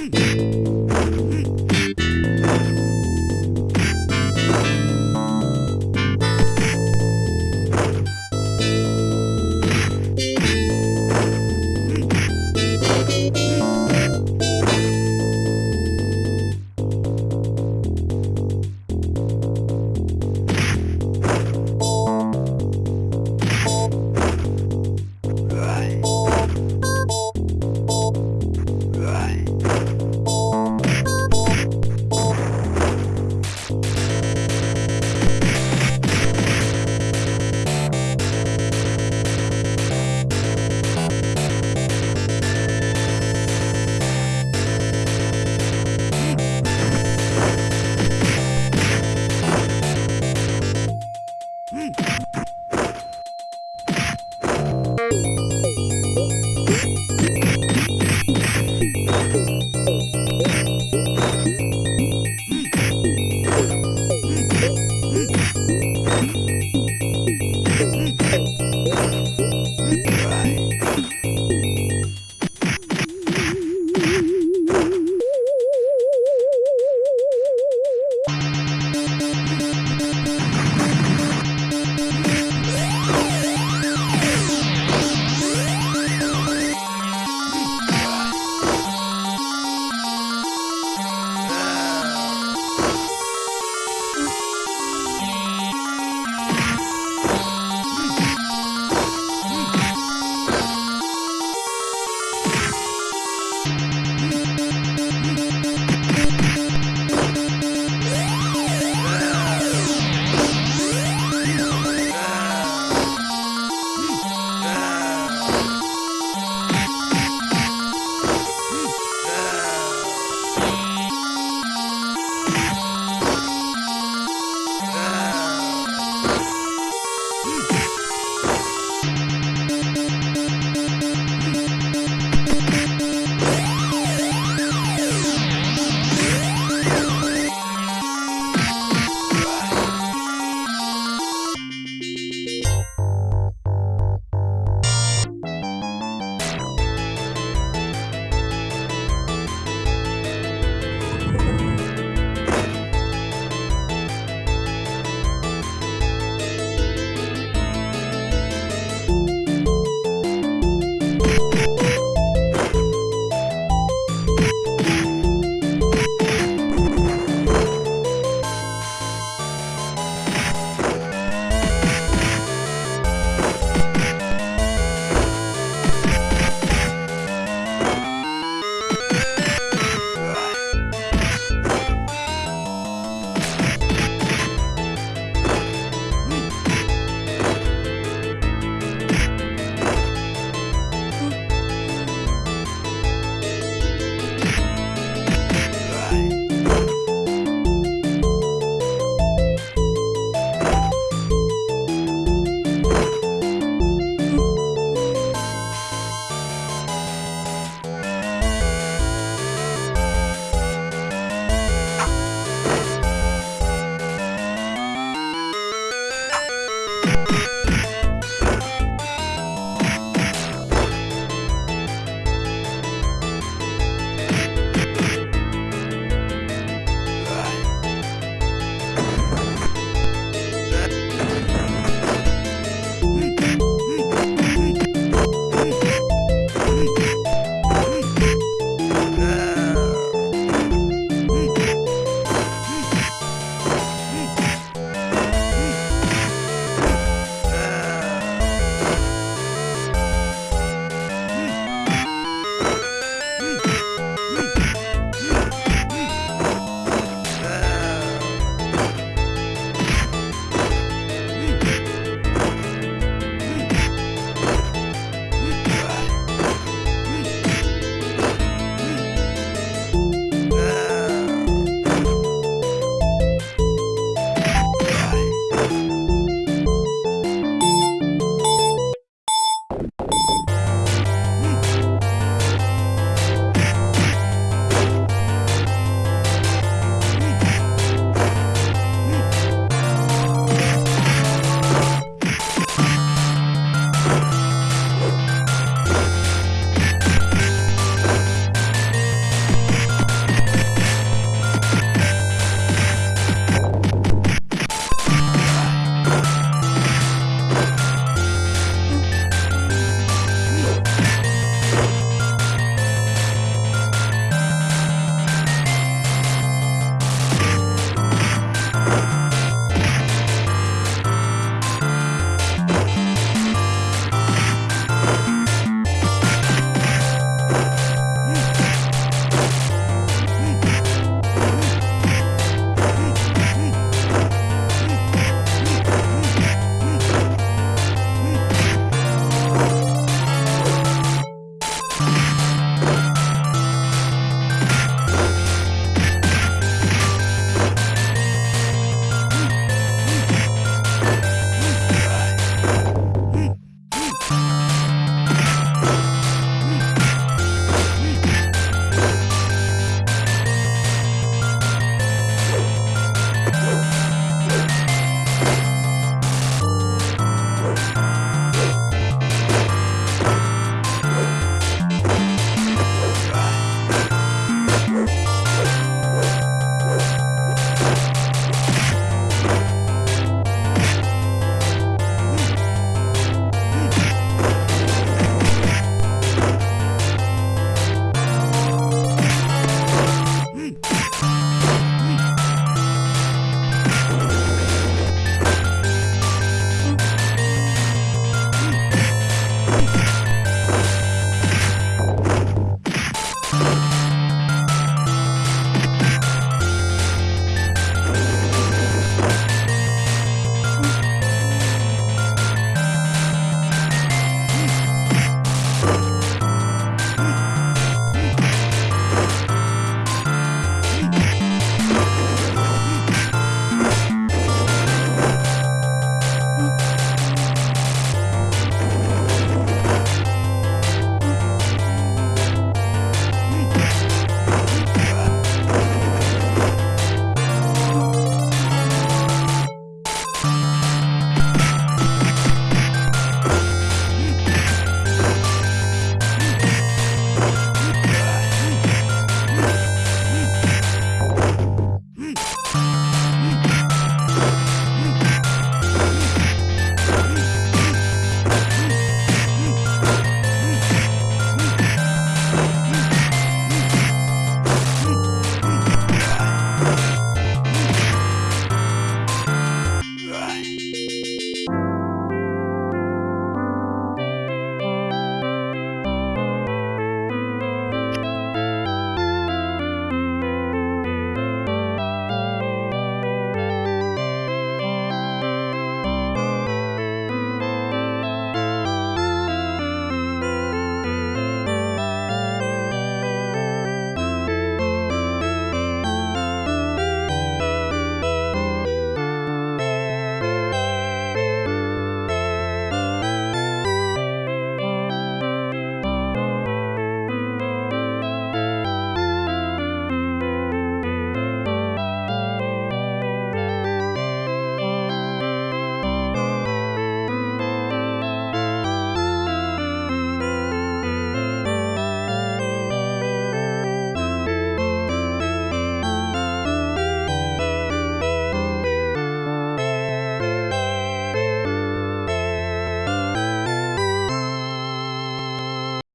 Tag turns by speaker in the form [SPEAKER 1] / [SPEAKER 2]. [SPEAKER 1] Mm-hmm.